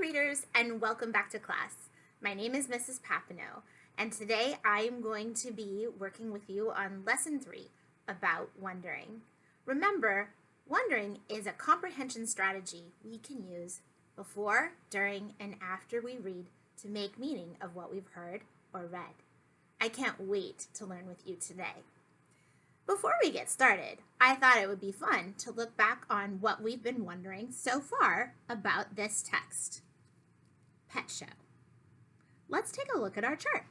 Readers and welcome back to class. My name is Mrs. Papineau and today I am going to be working with you on lesson three about wondering. Remember, wondering is a comprehension strategy we can use before, during, and after we read to make meaning of what we've heard or read. I can't wait to learn with you today. Before we get started, I thought it would be fun to look back on what we've been wondering so far about this text. Pet show. Let's take a look at our chart.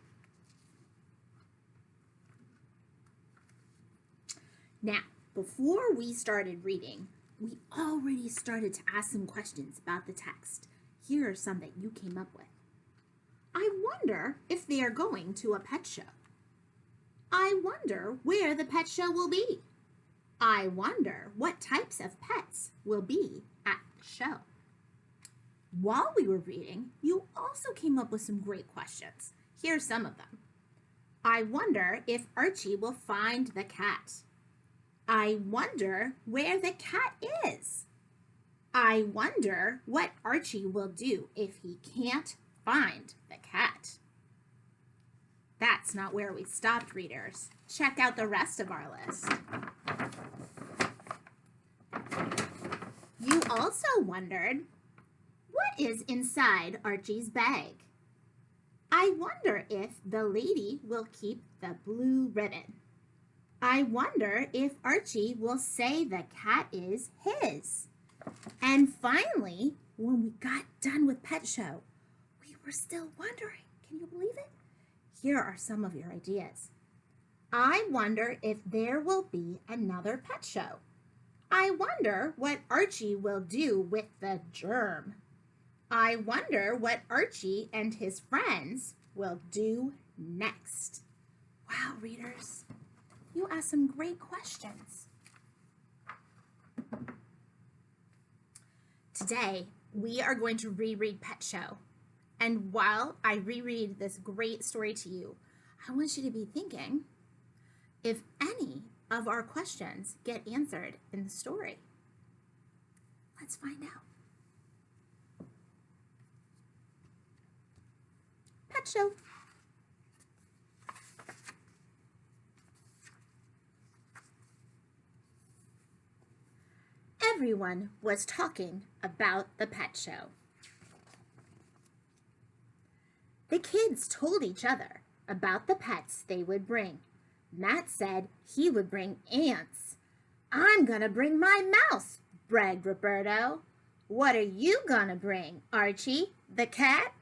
Now, before we started reading, we already started to ask some questions about the text. Here are some that you came up with. I wonder if they are going to a pet show. I wonder where the pet show will be. I wonder what types of pets will be at the show. While we were reading, you also came up with some great questions. Here's some of them. I wonder if Archie will find the cat. I wonder where the cat is. I wonder what Archie will do if he can't find the cat. That's not where we stopped, readers. Check out the rest of our list. You also wondered, what is inside Archie's bag? I wonder if the lady will keep the blue ribbon. I wonder if Archie will say the cat is his. And finally, when we got done with Pet Show, we were still wondering, can you believe it? Here are some of your ideas. I wonder if there will be another pet show. I wonder what Archie will do with the germ. I wonder what Archie and his friends will do next. Wow, readers, you asked some great questions. Today, we are going to reread Pet Show. And while I reread this great story to you, I want you to be thinking if any of our questions get answered in the story. Let's find out. Show. Everyone was talking about the pet show. The kids told each other about the pets they would bring. Matt said he would bring ants. I'm gonna bring my mouse, bragged Roberto. What are you gonna bring, Archie? The cat?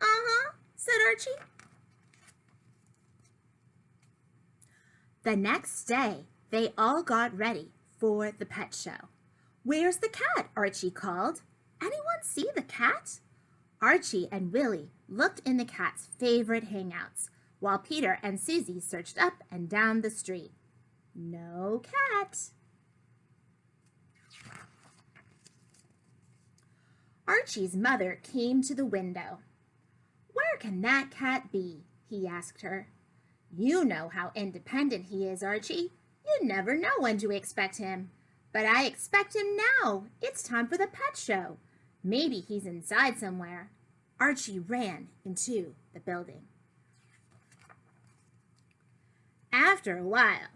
Uh-huh, said Archie. The next day, they all got ready for the pet show. Where's the cat? Archie called. Anyone see the cat? Archie and Willie looked in the cat's favorite hangouts, while Peter and Susie searched up and down the street. No cat. Archie's mother came to the window. Where can that cat be? he asked her. You know how independent he is, Archie. You never know when to expect him. But I expect him now. It's time for the pet show. Maybe he's inside somewhere. Archie ran into the building. After a while,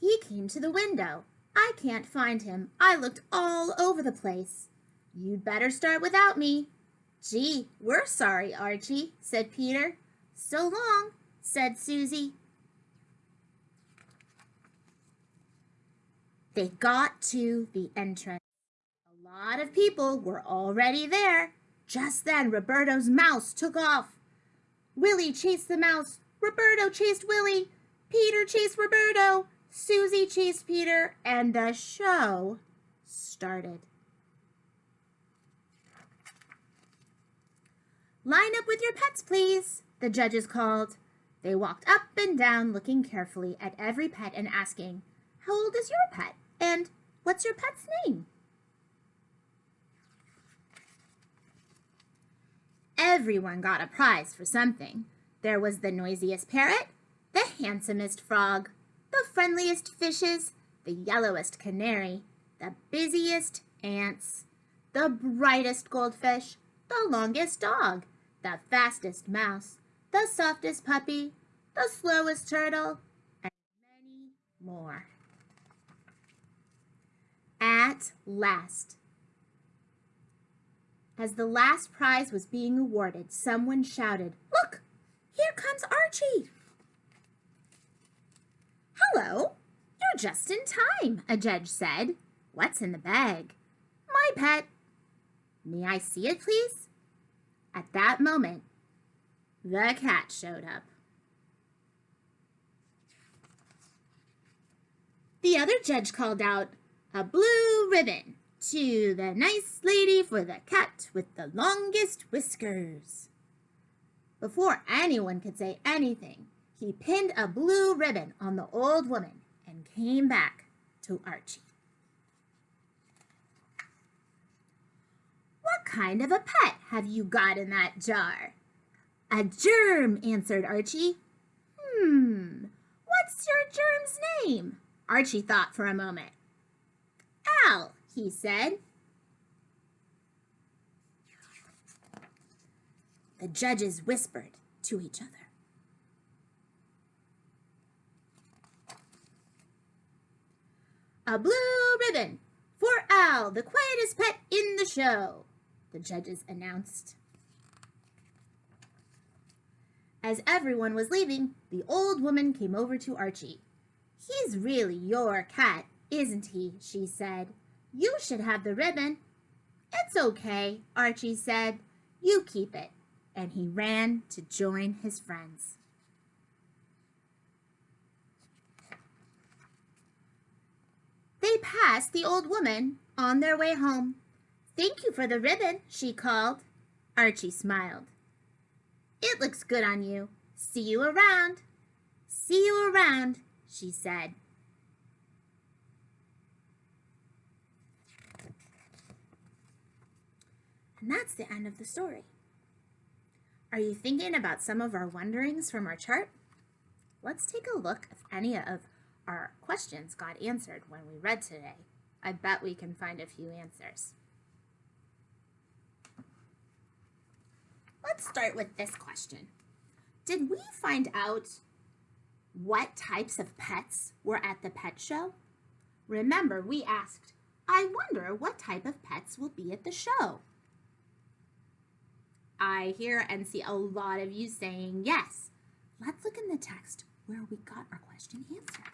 he came to the window. I can't find him. I looked all over the place. You'd better start without me. Gee, we're sorry, Archie, said Peter. So long, said Susie. They got to the entrance. A lot of people were already there. Just then, Roberto's mouse took off. Willie chased the mouse. Roberto chased Willie. Peter chased Roberto. Susie chased Peter. And the show started. Line up with your pets, please, the judges called. They walked up and down looking carefully at every pet and asking, How old is your pet? And what's your pet's name? Everyone got a prize for something. There was the noisiest parrot, the handsomest frog, the friendliest fishes, the yellowest canary, the busiest ants, the brightest goldfish, the longest dog, the fastest mouse, the softest puppy, the slowest turtle, and many more. At last. As the last prize was being awarded, someone shouted, Look, here comes Archie. Hello, you're just in time, a judge said. What's in the bag? My pet. May I see it, please? At that moment, the cat showed up. The other judge called out, a blue ribbon to the nice lady for the cat with the longest whiskers. Before anyone could say anything, he pinned a blue ribbon on the old woman and came back to Archie. What kind of a pet have you got in that jar? A germ, answered Archie. Hmm, what's your germ's name? Archie thought for a moment. Al, he said. The judges whispered to each other. A blue ribbon for Al, the quietest pet in the show, the judges announced. As everyone was leaving, the old woman came over to Archie. He's really your cat, isn't he? she said. You should have the ribbon. It's okay, Archie said. You keep it. And he ran to join his friends. They passed the old woman on their way home. Thank you for the ribbon, she called. Archie smiled. It looks good on you. See you around. See you around, she said. And that's the end of the story. Are you thinking about some of our wonderings from our chart? Let's take a look if any of our questions got answered when we read today. I bet we can find a few answers. Let's start with this question. Did we find out what types of pets were at the pet show? Remember, we asked, I wonder what type of pets will be at the show. I hear and see a lot of you saying yes. Let's look in the text where we got our question answered.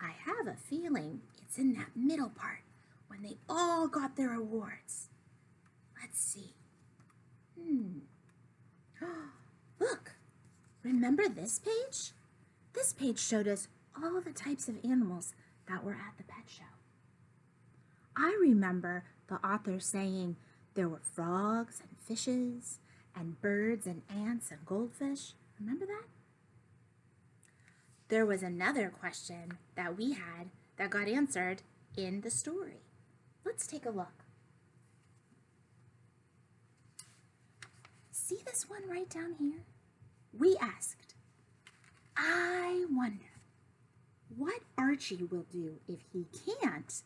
I have a feeling it's in that middle part when they all got their awards. Let's see. Hmm. Look, remember this page? This page showed us all the types of animals that were at the pet show. I remember the author saying there were frogs and fishes and birds and ants and goldfish. Remember that? There was another question that we had that got answered in the story. Let's take a look. See this one right down here? We asked, I wonder what Archie will do if he can't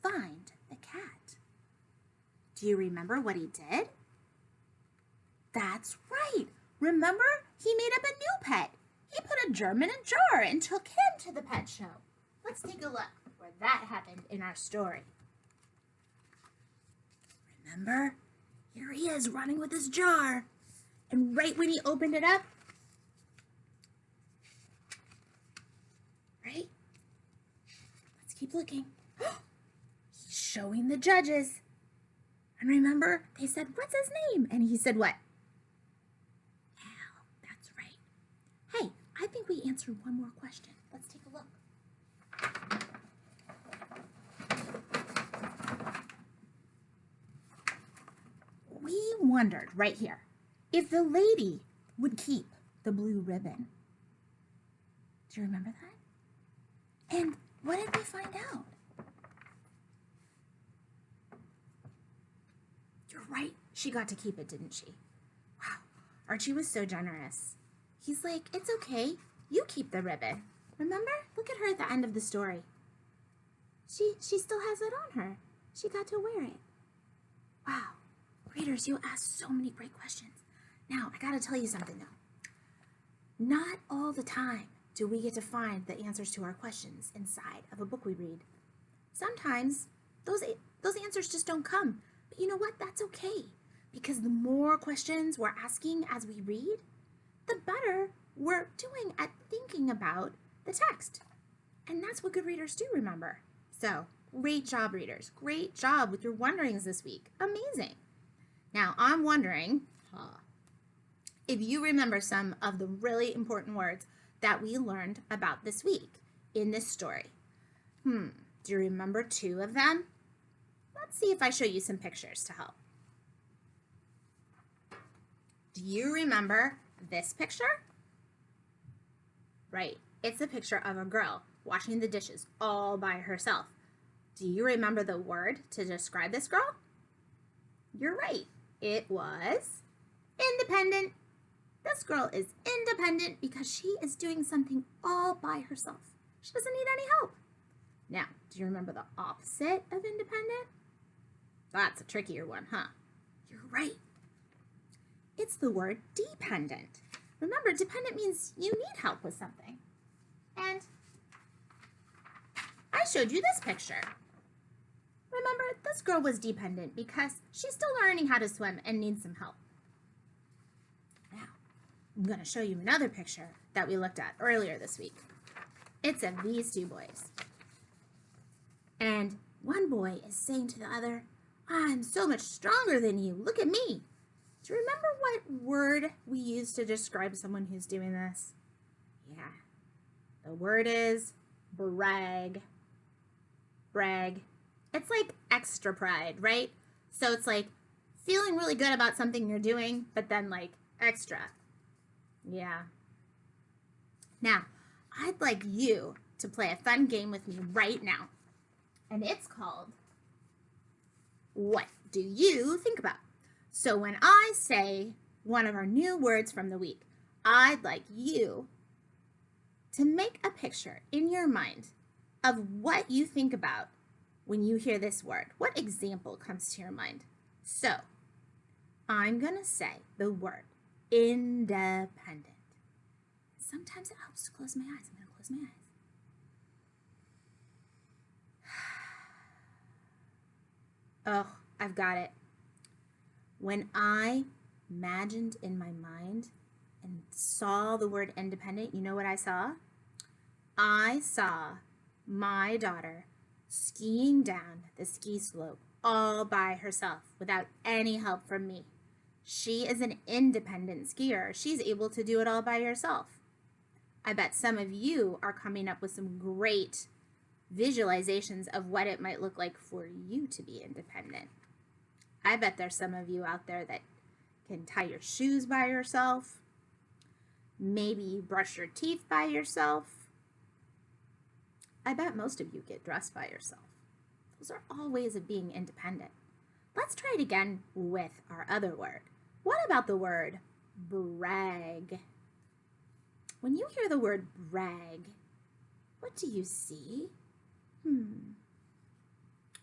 find the cat. Do you remember what he did? That's right. Remember, he made up a new pet. He put a germ in a jar and took him to the pet show. Let's take a look where that happened in our story. Remember? Is running with his jar. And right when he opened it up, right? Let's keep looking. He's showing the judges. And remember, they said, what's his name? And he said what? Al, that's right. Hey, I think we answered one more question. Let's take a look. We wondered right here if the lady would keep the blue ribbon. Do you remember that? And what did we find out? You're right. She got to keep it, didn't she? Wow. Archie was so generous. He's like, it's okay. You keep the ribbon. Remember? Look at her at the end of the story. She she still has it on her. She got to wear it. Wow, readers, you asked so many great questions. Now, I gotta tell you something though. Not all the time do we get to find the answers to our questions inside of a book we read. Sometimes those, those answers just don't come. But you know what? That's okay. Because the more questions we're asking as we read, the better we're doing at thinking about the text. And that's what good readers do, remember. So, great job, readers. Great job with your wonderings this week. Amazing. Now, I'm wondering huh, if you remember some of the really important words that we learned about this week in this story. Hmm, do you remember two of them? Let's see if I show you some pictures to help. Do you remember this picture? Right, it's a picture of a girl washing the dishes all by herself. Do you remember the word to describe this girl? You're right, it was independent. This girl is independent because she is doing something all by herself. She doesn't need any help. Now, do you remember the opposite of independent? That's a trickier one, huh? You're right. It's the word dependent. Remember, dependent means you need help with something. And I showed you this picture. Remember, this girl was dependent because she's still learning how to swim and needs some help. Now, I'm going to show you another picture that we looked at earlier this week. It's of these two boys. And one boy is saying to the other, I'm so much stronger than you. Look at me. Do you remember what word we use to describe someone who's doing this? Yeah. The word is brag. Brag. It's like extra pride, right? So it's like feeling really good about something you're doing, but then like extra. Yeah. Now, I'd like you to play a fun game with me right now. And it's called What Do You Think About? So when I say one of our new words from the week, I'd like you to make a picture in your mind of what you think about when you hear this word. What example comes to your mind? So I'm going to say the word independent. Sometimes it helps to close my eyes. I'm going to close my eyes. Oh, I've got it. When I imagined in my mind and saw the word independent, you know what I saw? I saw my daughter skiing down the ski slope all by herself without any help from me. She is an independent skier. She's able to do it all by herself. I bet some of you are coming up with some great visualizations of what it might look like for you to be independent. I bet there's some of you out there that can tie your shoes by yourself, maybe brush your teeth by yourself. I bet most of you get dressed by yourself. Those are all ways of being independent. Let's try it again with our other word. What about the word brag? When you hear the word brag, what do you see? Hmm.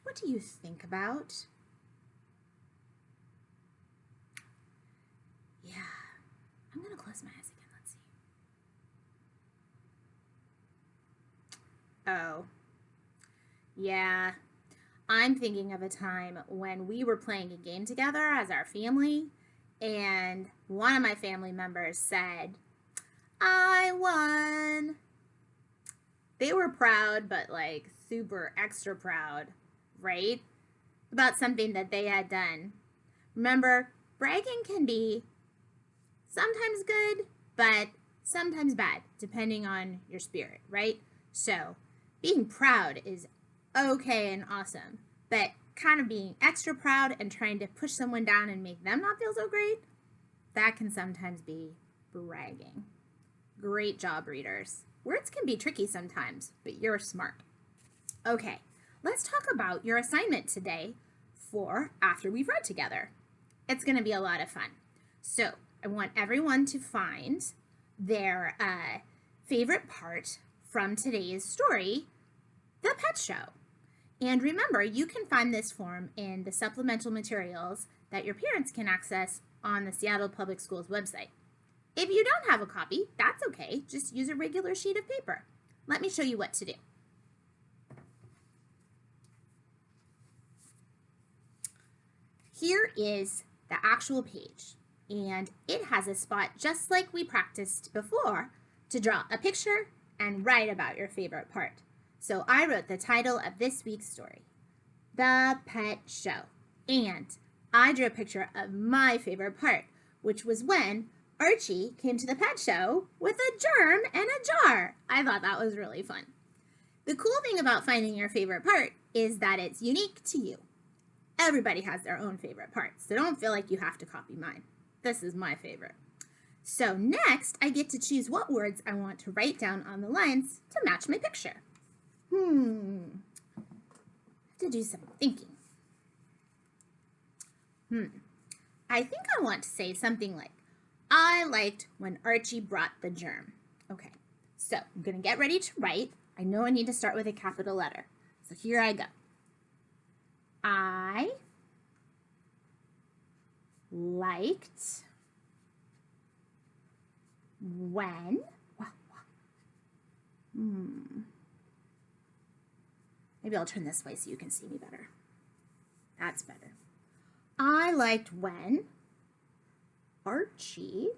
What do you think about? Yeah. I'm going to close my eyes again. Let's see. Oh. Yeah. I'm thinking of a time when we were playing a game together as our family, and one of my family members said, I won. They were proud, but like super extra proud, right? About something that they had done. Remember, bragging can be sometimes good, but sometimes bad, depending on your spirit, right? So being proud is okay and awesome, but kind of being extra proud and trying to push someone down and make them not feel so great, that can sometimes be bragging. Great job, readers. Words can be tricky sometimes, but you're smart. Okay, let's talk about your assignment today for after we've read together. It's going to be a lot of fun. So I want everyone to find their uh, favorite part from today's story, The Pet Show. And remember, you can find this form in the supplemental materials that your parents can access on the Seattle Public Schools website. If you don't have a copy, that's okay. Just use a regular sheet of paper. Let me show you what to do. Here is the actual page, and it has a spot just like we practiced before to draw a picture and write about your favorite part. So I wrote the title of this week's story, The Pet Show, and I drew a picture of my favorite part, which was when Archie came to the pet show with a germ and a jar. I thought that was really fun. The cool thing about finding your favorite part is that it's unique to you. Everybody has their own favorite part, so don't feel like you have to copy mine. This is my favorite. So next, I get to choose what words I want to write down on the lines to match my picture. Hmm, to do some thinking. Hmm, I think I want to say something like, I liked when Archie brought the germ. Okay, so I'm gonna get ready to write. I know I need to start with a capital letter. So here I go. I liked when hmm. Maybe I'll turn this way so you can see me better. That's better. I liked when Archie,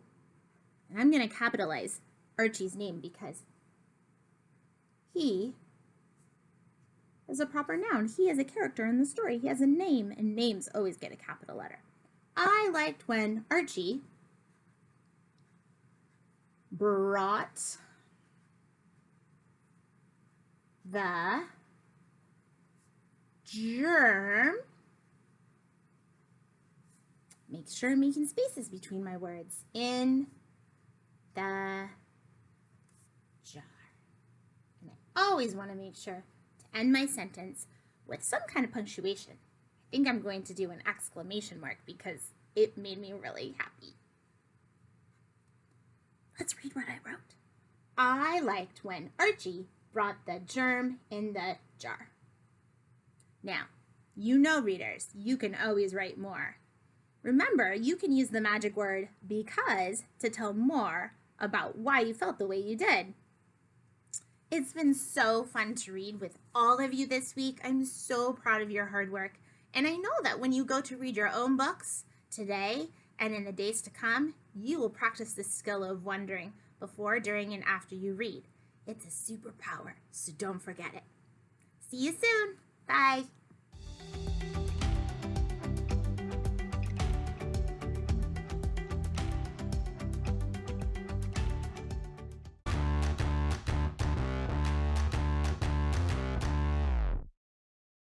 and I'm going to capitalize Archie's name because he is a proper noun. He is a character in the story. He has a name, and names always get a capital letter. I liked when Archie brought the germ Make sure I'm making spaces between my words. In the jar. And I always want to make sure to end my sentence with some kind of punctuation. I think I'm going to do an exclamation mark because it made me really happy. Let's read what I wrote. I liked when Archie brought the germ in the jar. Now, you know readers, you can always write more. Remember, you can use the magic word because to tell more about why you felt the way you did. It's been so fun to read with all of you this week. I'm so proud of your hard work. And I know that when you go to read your own books today and in the days to come, you will practice the skill of wondering before, during, and after you read. It's a superpower, so don't forget it. See you soon. Bye.